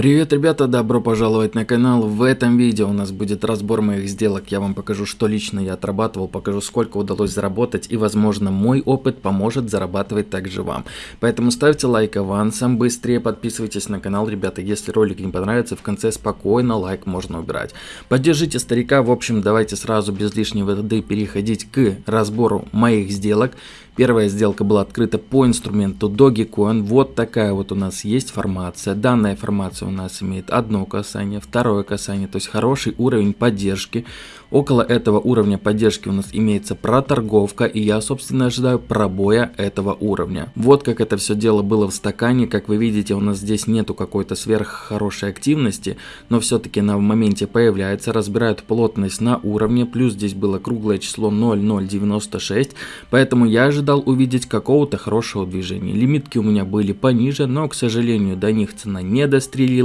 Привет, ребята, добро пожаловать на канал. В этом видео у нас будет разбор моих сделок. Я вам покажу, что лично я отрабатывал, покажу, сколько удалось заработать и, возможно, мой опыт поможет зарабатывать также вам. Поэтому ставьте лайк авансом, быстрее подписывайтесь на канал, ребята. Если ролик не понравится, в конце спокойно лайк можно убирать. Поддержите старика, в общем, давайте сразу без лишней воды переходить к разбору моих сделок. Первая сделка была открыта по инструменту Dogecoin. Вот такая вот у нас есть формация. Данная формация у нас имеет одно касание, второе касание, то есть хороший уровень поддержки. Около этого уровня поддержки у нас имеется проторговка, и я, собственно, ожидаю пробоя этого уровня. Вот как это все дело было в стакане. Как вы видите, у нас здесь нету какой-то сверх хорошей активности, но все-таки на моменте появляется, разбирают плотность на уровне, плюс здесь было круглое число 0,096, поэтому я ожидал увидеть какого-то хорошего движения. Лимитки у меня были пониже, но, к сожалению, до них цена не дострелила.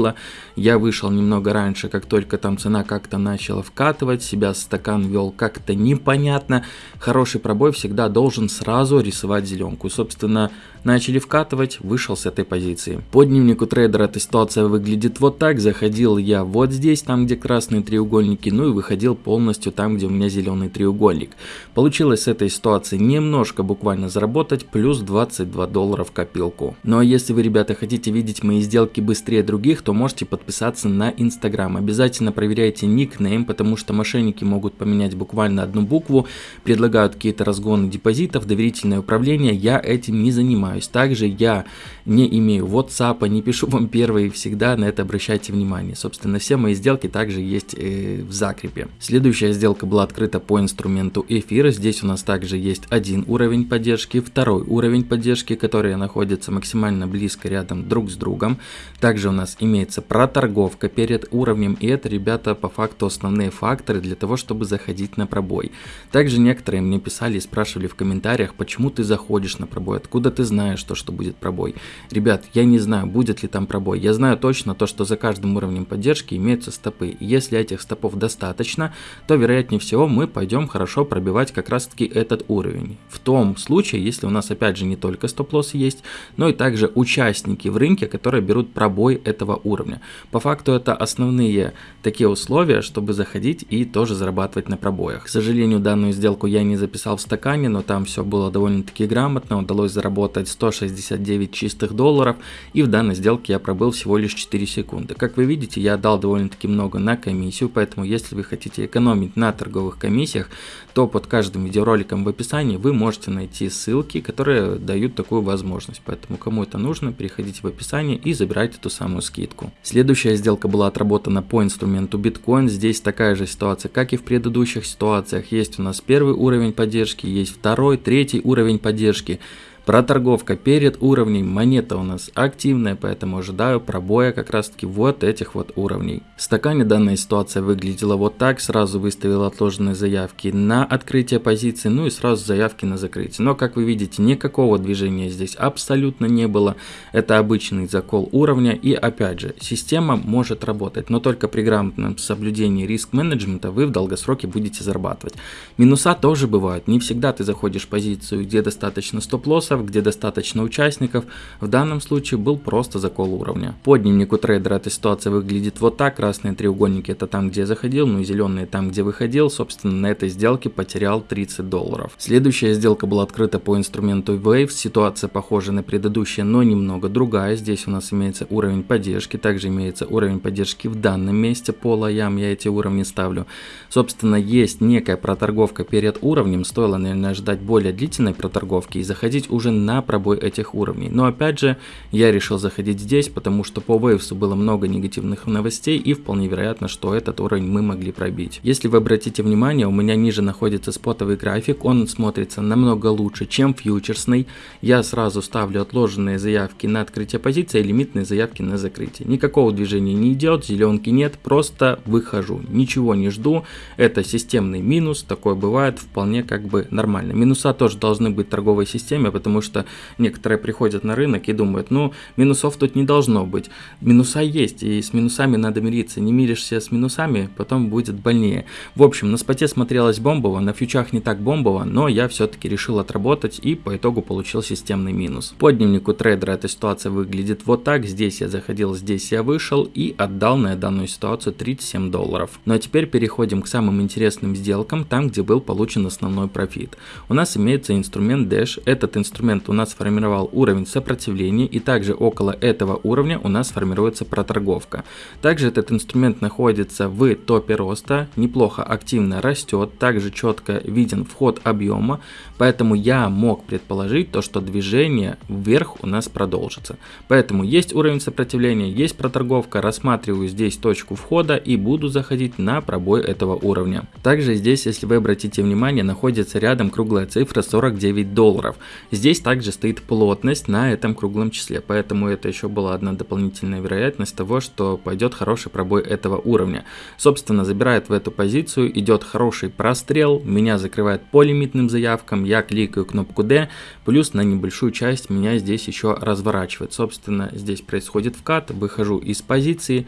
Я вышел немного раньше, как только там цена как-то начала вкатывать, себя стакан вел как-то непонятно. Хороший пробой всегда должен сразу рисовать зеленку. Собственно, начали вкатывать, вышел с этой позиции. По дневнику трейдера эта ситуация выглядит вот так. Заходил я вот здесь, там где красные треугольники, ну и выходил полностью там, где у меня зеленый треугольник. Получилось с этой ситуации немножко буквально заработать, плюс 22 доллара в копилку. Ну а если вы, ребята, хотите видеть мои сделки быстрее других, то можете подписаться на Инстаграм. Обязательно проверяйте никнейм, потому что мошенники могут поменять буквально одну букву, предлагают какие-то разгоны депозитов, доверительное управление. Я этим не занимаюсь. Также я не имею WhatsApp, не пишу вам первые, всегда на это обращайте внимание. Собственно, все мои сделки также есть э, в закрепе. Следующая сделка была открыта по инструменту эфира. Здесь у нас также есть один уровень поддержки, второй уровень поддержки, которые находятся максимально близко рядом друг с другом. Также у нас имеется проторговка перед уровнем, и это, ребята, по факту основные факторы для того, чтобы заходить на пробой. Также некоторые мне писали и спрашивали в комментариях, почему ты заходишь на пробой, откуда ты знаешь, знаешь то, что будет пробой. Ребят, я не знаю, будет ли там пробой. Я знаю точно то, что за каждым уровнем поддержки имеются стопы. Если этих стопов достаточно, то вероятнее всего мы пойдем хорошо пробивать как раз таки этот уровень. В том случае, если у нас опять же не только стоп-лоссы есть, но и также участники в рынке, которые берут пробой этого уровня. По факту это основные такие условия, чтобы заходить и тоже зарабатывать на пробоях. К сожалению, данную сделку я не записал в стакане, но там все было довольно-таки грамотно, удалось заработать 169 чистых долларов, и в данной сделке я пробыл всего лишь 4 секунды. Как вы видите, я дал довольно-таки много на комиссию, поэтому если вы хотите экономить на торговых комиссиях, то под каждым видеороликом в описании вы можете найти ссылки, которые дают такую возможность. Поэтому кому это нужно, переходите в описание и забирайте ту самую скидку. Следующая сделка была отработана по инструменту биткоин. Здесь такая же ситуация, как и в предыдущих ситуациях. Есть у нас первый уровень поддержки, есть второй, третий уровень поддержки. Проторговка перед уровнем монета у нас активная, поэтому ожидаю пробоя как раз таки вот этих вот уровней. В стакане данная ситуация выглядела вот так, сразу выставил отложенные заявки на открытие позиции, ну и сразу заявки на закрытие. Но как вы видите, никакого движения здесь абсолютно не было, это обычный закол уровня и опять же, система может работать, но только при грамотном соблюдении риск-менеджмента вы в долгосроке будете зарабатывать. Минуса тоже бывают, не всегда ты заходишь в позицию, где достаточно стоп-лосса, участников, где достаточно участников, в данном случае был просто закол уровня. По дневнику трейдера эта ситуация выглядит вот так, красные треугольники это там, где заходил, ну и зеленые там, где выходил, собственно на этой сделке потерял 30 долларов. Следующая сделка была открыта по инструменту Waves, ситуация похожа на предыдущую, но немного другая, здесь у нас имеется уровень поддержки, также имеется уровень поддержки в данном месте по лоям, я эти уровни ставлю. Собственно есть некая проторговка перед уровнем, стоило наверное ждать более длительной проторговки и заходить уже уже на пробой этих уровней. Но опять же, я решил заходить здесь, потому что по Waves было много негативных новостей и вполне вероятно, что этот уровень мы могли пробить. Если вы обратите внимание, у меня ниже находится спотовый график, он смотрится намного лучше, чем фьючерсный. Я сразу ставлю отложенные заявки на открытие позиции и лимитные заявки на закрытие. Никакого движения не идет, зеленки нет, просто выхожу, ничего не жду. Это системный минус, такое бывает вполне как бы нормально. Минуса тоже должны быть в торговой системе, потому потому что некоторые приходят на рынок и думают, ну, минусов тут не должно быть. Минуса есть, и с минусами надо мириться. Не миришься с минусами, потом будет больнее. В общем, на споте смотрелось бомбово, на фьючах не так бомбово, но я все-таки решил отработать и по итогу получил системный минус. По дневнику трейдера эта ситуация выглядит вот так. Здесь я заходил, здесь я вышел и отдал на данную ситуацию 37 долларов. Ну а теперь переходим к самым интересным сделкам, там где был получен основной профит. У нас имеется инструмент Dash. Этот инструмент у нас сформировал уровень сопротивления и также около этого уровня у нас формируется проторговка. Также этот инструмент находится в топе роста, неплохо активно растет, также четко виден вход объема, поэтому я мог предположить то, что движение вверх у нас продолжится. Поэтому есть уровень сопротивления, есть проторговка, рассматриваю здесь точку входа и буду заходить на пробой этого уровня. Также здесь, если вы обратите внимание, находится рядом круглая цифра 49 долларов. Здесь также стоит плотность на этом круглом числе, поэтому это еще была одна дополнительная вероятность того, что пойдет хороший пробой этого уровня. Собственно, забирает в эту позицию, идет хороший прострел, меня закрывает по лимитным заявкам, я кликаю кнопку D, плюс на небольшую часть меня здесь еще разворачивает. Собственно, здесь происходит вкат, выхожу из позиции,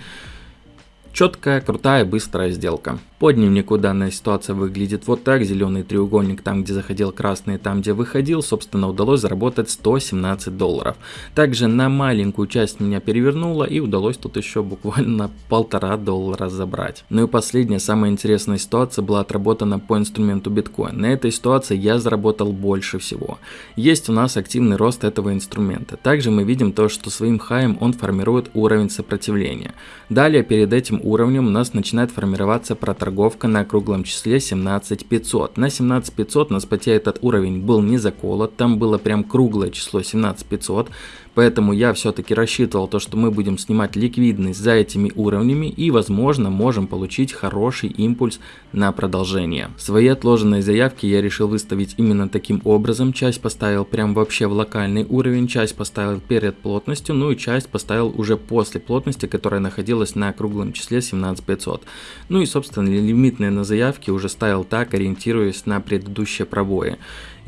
четкая, крутая, быстрая сделка. По дневнику данная ситуация выглядит вот так. Зеленый треугольник там, где заходил красный, там, где выходил. Собственно, удалось заработать 117 долларов. Также на маленькую часть меня перевернуло и удалось тут еще буквально полтора доллара забрать. Ну и последняя, самая интересная ситуация была отработана по инструменту биткоин. На этой ситуации я заработал больше всего. Есть у нас активный рост этого инструмента. Также мы видим то, что своим хаем он формирует уровень сопротивления. Далее перед этим уровнем у нас начинает формироваться проторговка торговка на круглом числе 17500. На 17500 на споте этот уровень был не заколот, там было прям круглое число 17500. Поэтому я все-таки рассчитывал то, что мы будем снимать ликвидность за этими уровнями и возможно можем получить хороший импульс на продолжение. Свои отложенные заявки я решил выставить именно таким образом. Часть поставил прям вообще в локальный уровень, часть поставил перед плотностью, ну и часть поставил уже после плотности, которая находилась на круглом числе 17500. Ну и собственно лимитные на заявки уже ставил так, ориентируясь на предыдущие пробои.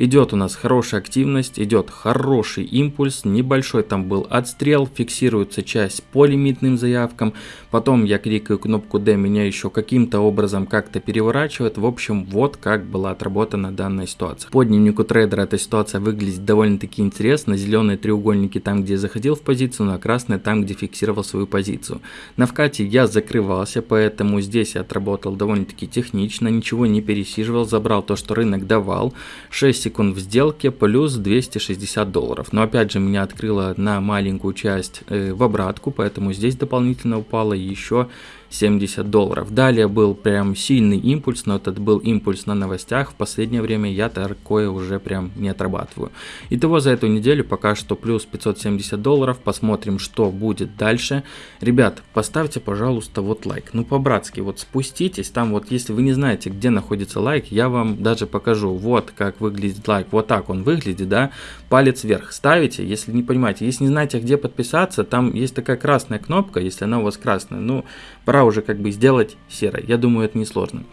Идет у нас хорошая активность, идет хороший импульс, небольшой там был отстрел, фиксируется часть по лимитным заявкам, потом я кликаю кнопку D, меня еще каким-то образом как-то переворачивает, в общем вот как была отработана данная ситуация. По дневнику трейдера эта ситуация выглядит довольно-таки интересно, зеленые треугольники там где заходил в позицию, ну а красные там где фиксировал свою позицию. На вкате я закрывался, поэтому здесь я отработал довольно-таки технично, ничего не пересиживал, забрал то, что рынок давал, 6 секунд в сделке плюс 260 долларов. Но опять же меня открыло на маленькую часть э, в обратку, поэтому здесь дополнительно упало еще 70 долларов. Далее был прям сильный импульс, но этот был импульс на новостях. В последнее время я такое уже прям не отрабатываю. Итого за эту неделю пока что плюс 570 долларов. Посмотрим, что будет дальше. Ребят, поставьте, пожалуйста, вот лайк. Ну, по-братски, вот спуститесь. Там вот, если вы не знаете, где находится лайк, я вам даже покажу. Вот как выглядит лайк. Вот так он выглядит, да. Палец вверх ставите, если не понимаете. Если не знаете, где подписаться, там есть такая красная кнопка, если она у вас красная. Ну, пора пора уже как бы сделать серой. Я думаю, это несложно.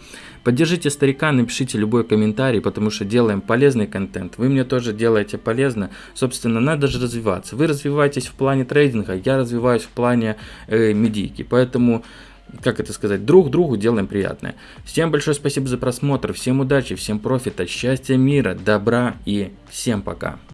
Поддержите старика, напишите любой комментарий, потому что делаем полезный контент. Вы мне тоже делаете полезно. Собственно, надо же развиваться. Вы развиваетесь в плане трейдинга, я развиваюсь в плане э, медийки. Поэтому как это сказать, друг другу делаем приятное. Всем большое спасибо за просмотр, всем удачи, всем профита, счастья, мира, добра и всем пока.